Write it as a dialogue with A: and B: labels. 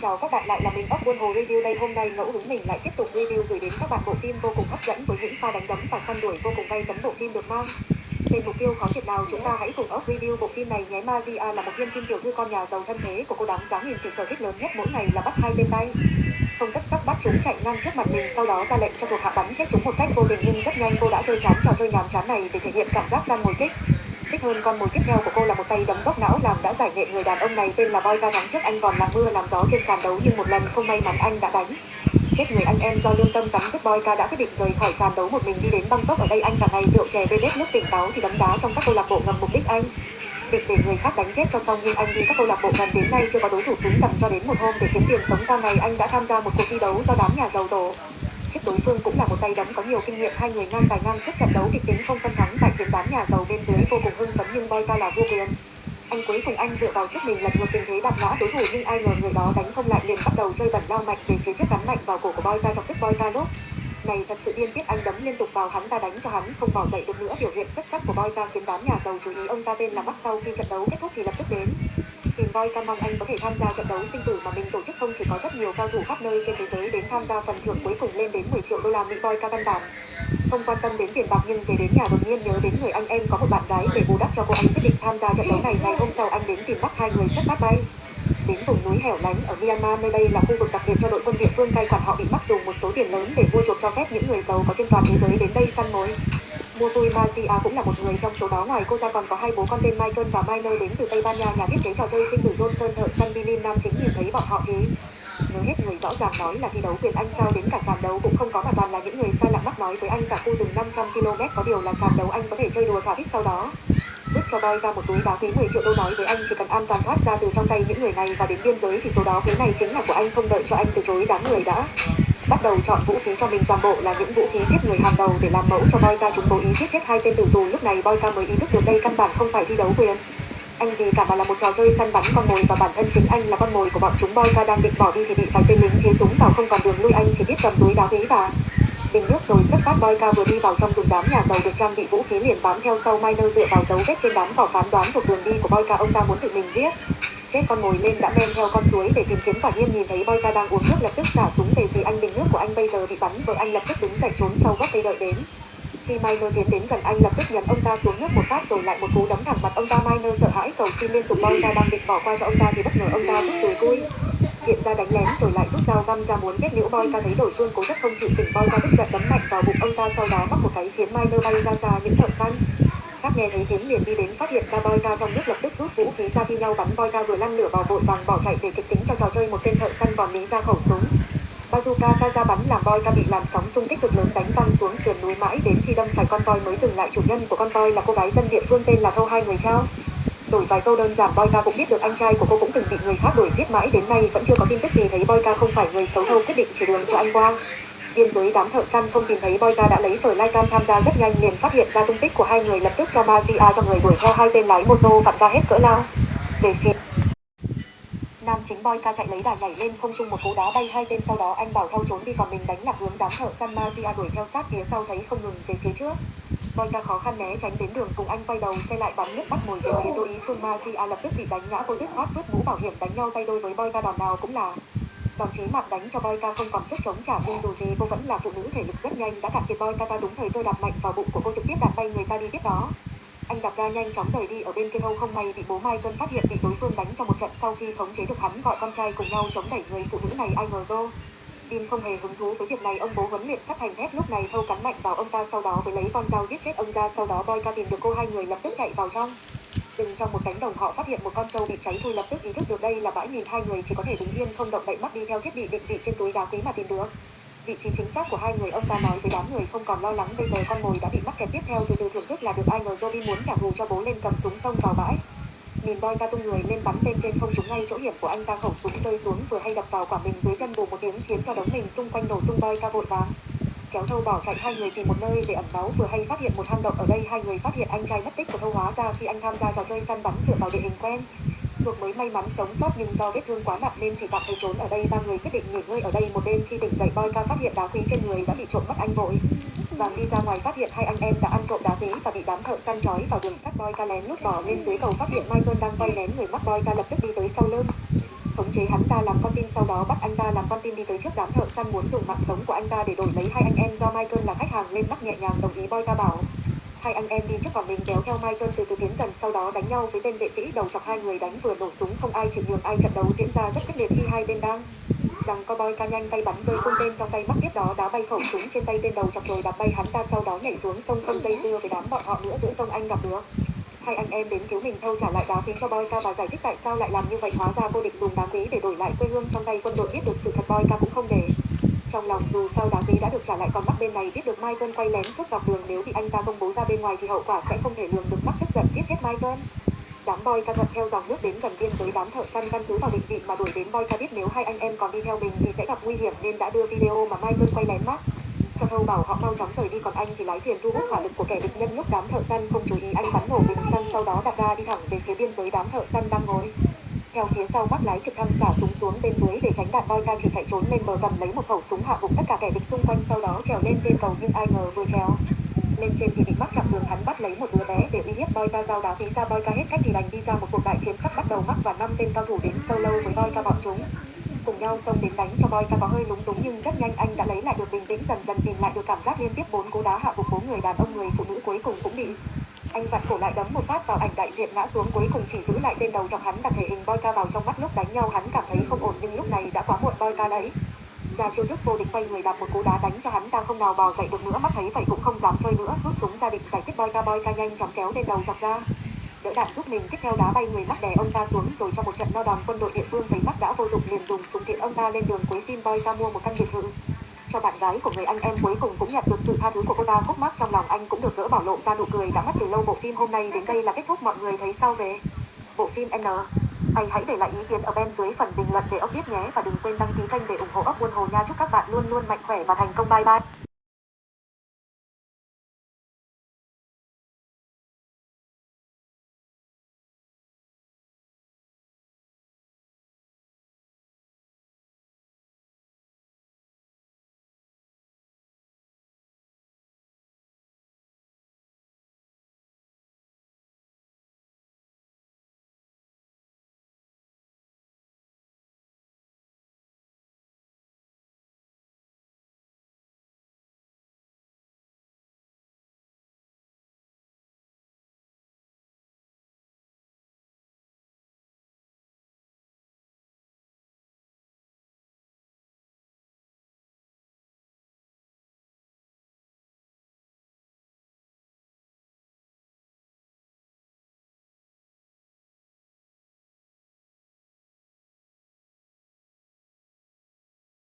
A: Chào các bạn lại là mình ốc buôn hồ review đây. Hôm nay ngẫu hứng mình lại tiếp tục review gửi đến các bạn bộ phim vô cùng hấp dẫn với những pha đánh đấm và săn đuổi vô cùng gay cấn bộ phim được mang. Tên mục tiêu khó thiệt nào, chúng ta hãy cùng ốc review bộ phim này nhé. Maria là một viên kim tiểu thư con nhà giàu thân thế của cô đáng giá nghìn thì sở thích lớn nhất mỗi ngày là bắt hai bên tay. Không tất sắc bắt chúng chạy ngang trước mặt mình, sau đó ra lệnh cho thuộc hạ bắn chết chúng một cách vô tình nhưng rất nhanh cô đã chơi chán trò chơi nhàm chán này để thể hiện cảm giác gian ngồi kích thích hơn con mồi tiếp theo của cô là một tay đấm bóc não làm đã giải nghệ người đàn ông này tên là Boy ca thắng trước anh còn làm mưa làm gió trên sàn đấu, nhưng một lần không may mắn anh đã đánh. Chết người anh em do lương tâm cắn đứt Boy ca đã quyết định rời khỏi sàn đấu một mình đi đến Bangkok. Ở đây anh cả ngày rượu chè bê bết nước tỉnh táo thì đấm đá trong các câu lạc bộ ngầm mục đích anh. Việc để người khác đánh chết cho xong, nhưng anh đi các câu lạc bộ gần đến nay chưa có đối thủ xứng tầm cho đến một hôm để kiếm tiền sống qua ngày anh đã tham gia một cuộc thi đấu do đám nhà giàu tổ chiếc đối phương cũng là một tay đấm có nhiều kinh nghiệm, hai người ngang tài ngang sức trận đấu kịch tính không phân thắng tại khiến đám nhà giàu bên dưới vô cùng hưng phấn nhưng bay ta là vua quyền. Anh cuối cùng anh dựa vào sức mình lật ngược tình thế đạp ngã đối thủ nhưng ai ngờ người đó đánh không lại liền bắt đầu chơi bẩn lao mạnh về phía trước gắn mạnh vào cổ của boy ta chọc tức boy ta đốt này, thật sự điên tiết, anh đấm liên tục vào hắn ta đánh cho hắn không bỏ dậy được nữa. Biểu hiện xuất sắc của boy ta khiến đám nhà giàu chú ý. Ông ta tên là mắt sau khi trận đấu kết thúc thì lập tức đến tìm voi ca mong anh có thể tham gia trận đấu sinh tử mà mình tổ chức không? Chỉ có rất nhiều cao thủ khắp nơi trên thế giới đến tham gia phần thưởng cuối cùng lên đến 10 triệu đô la mỹ voi ca căn bản không quan tâm đến tiền bạc nhưng về đến nhà đột nhiên nhớ đến người anh em có một bạn gái để bù đắp cho cô anh quyết định tham gia trận đấu này. Ngày hôm sau anh đến tìm bắt hai người xuất phát bay. Đến vùng núi hẻo lánh ở Myanmar nơi đây là khu vực đặc biệt cho đội quân địa phương. Cai quản họ bị mắc dùng một số tiền lớn để mua chuộc cho phép những người giàu có trên toàn thế giới đến đây săn mồi mua Magia à, cũng là một người trong số đó. Ngoài cô ra còn có hai bố con tên Michael và Minor đến từ Tây Ban Nha. Nhà thiết kế trò chơi sinh tử Johnson thợ săn Billy Nam chính nhìn thấy bọn họ thế. Nói hết người rõ ràng nói là thi đấu quyền anh sao đến cả sàn đấu cũng không có mà toàn là những người xa lạ mắc nói với anh cả khu rừng 500 km. Có điều là sàn đấu anh có thể chơi đùa thỏa thích sau đó. Bước cho boy ra một túi đá quý 10 triệu đô nói với anh chỉ cần an toàn thoát ra từ trong tay những người này và đến biên giới thì số đó quý này chính là của anh không đợi cho anh từ chối đám người đã bắt đầu chọn vũ khí cho mình toàn bộ là những vũ khí giết người hàng đầu để làm mẫu cho Boyka chúng cố ý giết chết hai tên tử tù. Lúc này Boyka mới ý thức được đây căn bản không phải thi đấu quyền. Anh gì cả mà là một trò chơi săn bắn con mồi và bản thân chính anh là con mồi của bọn chúng. Boyka đang định bỏ đi thì bị vài tên lính chế súng vào không còn đường lui anh, chỉ biết cầm túi đá quý và bình nước rồi xuất phát. Boy ca vừa đi vào trong rừng đám nhà giàu được trang bị vũ khí liền bám theo sau Miner dựa vào dấu vết trên đám cỏ phán đoán thuộc đường đi của boy ca ông ta muốn tự mình giết. Chết con mồi lên đã men theo con suối để tìm kiếm. Quả nhiên nhìn thấy boy ca đang uống nước lập tức xả súng về phía anh bình anh bây giờ bị bắn vợ anh lập tức đứng dậy trốn sau gốc cây đợi đến. Khi Miner tiến đến gần anh lập tức nhấn ông ta xuống nước một phát rồi lại một cú đấm thẳng mặt ông ta. Miner sợ hãi cầu xin liên tục boy ca đang định bỏ qua cho ông ta thì bất ngờ ông ta rút rồi cui. Hiện ra đánh lén rồi lại rút dao găm ra muốn kết liễu boy ca thấy đổi phương cố rất không chịu tỉnh boy ca tức giận đấm mạnh vào bụng ông ta, sau đó mắc một cái khiến Miner bay ra xa những thợ xanh các nghe thấy tiếng liền đi đến phát hiện ra boy ca trong nước lập tức rút vũ khí ra thi nhau bắn boy ca vừa lăn lửa vào vội vàng bỏ chạy để kịch tính cho trò chơi một tên thợ săn còn lý ra khẩu súng bazooka Kaza ra bắn làm voi ca bị làm sóng xung kích cực lớn đánh văng xuống sườn núi mãi đến khi đâm phải con voi mới dừng lại. Chủ nhân của con voi là cô gái dân địa phương tên là thâu hai người trao. Đổi vài câu đơn giản boy ca cũng biết được anh trai của cô cũng từng bị người khác đuổi giết mãi. Đến nay vẫn chưa có tin tức gì thấy boy ca không phải người xấu thâu quyết định chỉ đường cho anh quang biên giới đám thợ săn không tìm thấy boy ca đã lấy phở lai cam tham gia rất nhanh, liền phát hiện ra tung tích của hai người, lập tức cho Mazia cho người đuổi theo hai tên lái mô tô vặn ra hết cỡ lao. Về phía nam chính boy ca chạy lấy đà nhảy lên không trung một cú đá bay hai tên sau đó. Anh bảo theo trốn đi, còn mình đánh lạc hướng đám thợ săn Magia đuổi theo sát phía sau, thấy không ngừng về phía trước. Boy ca khó khăn né tránh đến đường, cùng anh quay đầu, xe lại bắn nước bắt mồi về phía đối ý phương Magia lập tức bị đánh ngã, cô dứt khoát vứt mũ bảo hiểm đánh nhau, tay đôi với boy ca đòn nào cũng là. Đòn chí mạng đánh cho boy ca không còn sức chống trả, nhưng dù gì cô vẫn là phụ nữ thể lực rất nhanh. Đã cản kiệt boy ca, ta đúng thời tôi đạp mạnh vào bụng của cô trực tiếp đạp bay người ta đi tiếp đó anh đạp ga nhanh chóng rời đi ở bên kia thâu không may bị bố mai tân phát hiện bị đối phương đánh trong một trận sau khi khống chế được hắn gọi con trai cùng nhau chống đẩy người phụ nữ này ai ngờ rô Bin không hề hứng thú với việc này, ông bố huấn luyện sắt thành thép lúc này thâu cắn mạnh vào ông ta sau đó với lấy con dao giết chết ông ra, sau đó boy ca tìm được cô hai người lập tức chạy vào trong. Rừng trong một cánh đồng, họ phát hiện một con trâu bị cháy thui, lập tức ý thức được đây là bãi mìn, hai người chỉ có thể đứng yên không động đậy mắt đi theo thiết bị định vị trên túi đá quý mà tìm được vị trí chính xác của hai người ông ta nói với đám người không còn lo lắng bây giờ con mồi đã bị mắc kẹt tiếp theo từ từ thưởng thức là được ai ngờ Jody muốn trả thù cho bố lên cầm súng xông vào bãi. Nhìn boy ta tung người lên bắn tên trên không trúng ngay chỗ hiểm của anh ta khẩu súng rơi xuống vừa hay đập vào quả mình dưới chân bù một tiếng khiến cho đống mình xung quanh nổ tung boy ta vội vàng. Kéo thâu bỏ chạy, hai người tìm một nơi để ẩn náu, vừa hay phát hiện một hang động ở đây, hai người phát hiện anh trai mất tích của thâu hóa ra khi anh tham gia trò chơi săn bắn dựa vào địa hình quen thuộc mới may mắn sống sót nhưng do vết thương quá nặng nên chỉ tạm thời trốn ở đây. Ba người quyết định nghỉ ngơi ở đây. Một đêm khi tỉnh dậy, boy ca phát hiện đá quý trên người đã bị trộm mất anh vội. Vàng đi ra ngoài phát hiện hai anh em đã ăn trộm đá quý và bị đám thợ săn trói vào đường sắt boy ca lén lút bỏ lên dưới cầu phát hiện michael đang quay lén người mắt boy ca lập tức đi tới sau lưng. Khống chế hắn ta làm con tin sau đó bắt anh ta làm con tin đi tới trước đám thợ săn muốn dùng mạng sống của anh ta để đổi lấy hai anh em do Michael là khách hàng lên mắt nhẹ nhàng đồng ý boy ca bảo. Hai anh em đi trước vào mình kéo theo Michael từ từ tiến dần, sau đó đánh nhau với tên vệ sĩ đầu chọc hai người đánh vừa nổ súng, không ai chịu nhường ai trận đấu diễn ra rất kịch liệt khi hai bên đang rằng cowboy ca nhanh tay bắn rơi cung tên trong tay mắc tiếp đó đá bay khẩu súng trên tay tên đầu chọc rồi đạp bay hắn ta sau đó nhảy xuống sông không dây dưa với đám bọn họ nữa giữa sông anh gặp được. Hai anh em đến cứu mình thâu trả lại đá quý cho boy ca và giải thích tại sao lại làm như vậy, hóa ra cô định dùng đá quý để đổi lại quê hương trong tay quân đội biết được sự thật boy ca cũng không để trong lòng dù sau đá quý đã được trả lại, còn mắt bên này biết được Michael quay lén suốt dọc đường. Nếu bị anh ta công bố ra bên ngoài thì hậu quả sẽ không thể lường được mắt tức giận giết chết Michael đám boy ca thuận theo dòng nước đến gần biên giới đám thợ săn căn cứ vào định vị mà đuổi đến boy ca biết nếu hai anh em còn đi theo mình thì sẽ gặp nguy hiểm nên đã đưa video mà Michael quay lén mắt. Cho thâu bảo họ mau chóng rời đi, còn anh thì lái thuyền thu hút hỏa lực của kẻ địch nhân lúc đám thợ săn, không chú ý anh bắn nổ bình xăng sau đó đặt ga đi thẳng về phía biên giới đám thợ săn đang ngồi theo phía sau bắt lái trực thăng xả súng xuống bên dưới để tránh đạn voi ca chỉ chạy trốn lên bờ cầm lấy một khẩu súng hạ gục tất cả kẻ địch xung quanh, sau đó trèo lên trên cầu nhưng ai ngờ vừa trèo lên trên thì bị mắc chặn đường hắn bắt lấy một đứa bé để uy hiếp boy ca giao đá. Phí ra boy ca hết cách thì đành đi ra một cuộc đại chiến sắp bắt đầu mắc và năm tên cao thủ đến sâu lâu với boy ca bọn chúng. Cùng nhau xông đến đánh cho boy ca có hơi lúng túng nhưng rất nhanh anh đã lấy lại được bình tĩnh, dần dần tìm lại được cảm giác liên tiếp bốn cú đá hạ gục bốn người đàn ông, người phụ nữ cuối cùng cũng bị anh vặn cổ lại đấm một phát vào ảnh đại diện ngã xuống cuối cùng chỉ giữ lại tên đầu chọc hắn đặt thể hình Boyka vào trong mắt lúc đánh nhau. Hắn cảm thấy không ổn nhưng lúc này đã quá muộn Boyka ca đấy. Ra chiêu thức vô địch quay người đạp một cú đá đánh cho hắn, ta không nào bò dậy được nữa, mắt thấy vậy cũng không dám chơi nữa. Rút súng ra định giải quyết Boyka. Ca ca nhanh chóng kéo tên đầu chọc ra. Đỡ đạn giúp mình, tiếp theo đá bay người mắt đè ông ta xuống, rồi cho một trận no đòn, quân đội địa phương thấy mắt đã vô dụng liền dùng súng tiện ông ta lên đường. Cuối phim Boyka mua một căn biệt thự cho bạn gái của người anh em cuối cùng cũng nhận được sự tha thứ của cô ta. Khúc mắc trong lòng anh cũng được gỡ bỏ lộ ra nụ cười đã mất từ lâu. Bộ phim hôm nay đến đây là kết thúc. Mọi người thấy sao về bộ phim N? Anh hãy để lại ý kiến ở bên dưới phần bình luận để ốc biết nhé. Và đừng quên đăng ký kênh để ủng hộ ốc buôn hồ nha. Chúc các bạn luôn luôn mạnh khỏe và thành công. Bye bye.